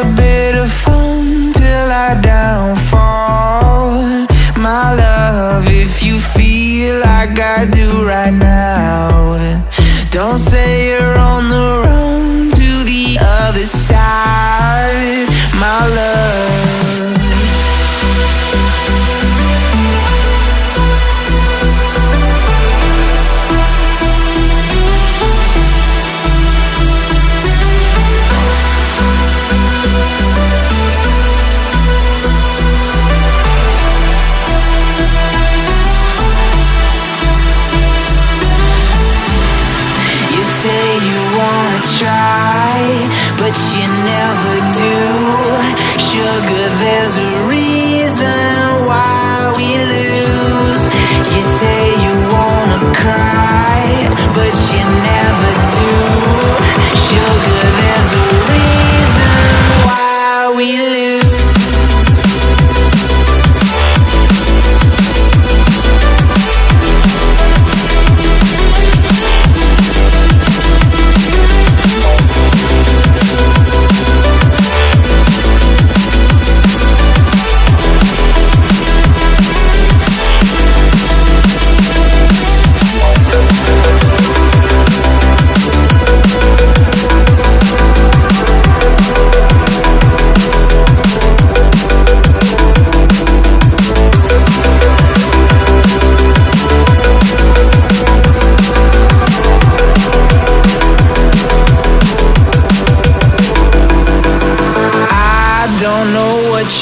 a bit of fun till I downfall. My love, if you feel like I do right now Don't say you're you wanna try, but you never do. Sugar, there's a reason why we lose. You say you wanna cry, but you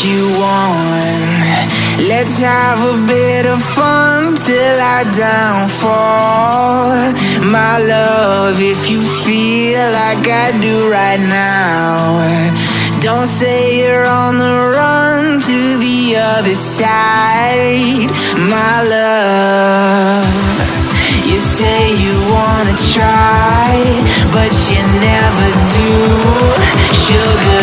you want. Let's have a bit of fun till I downfall. My love, if you feel like I do right now, don't say you're on the run to the other side. My love. You say you wanna try, but you never do. Sugar,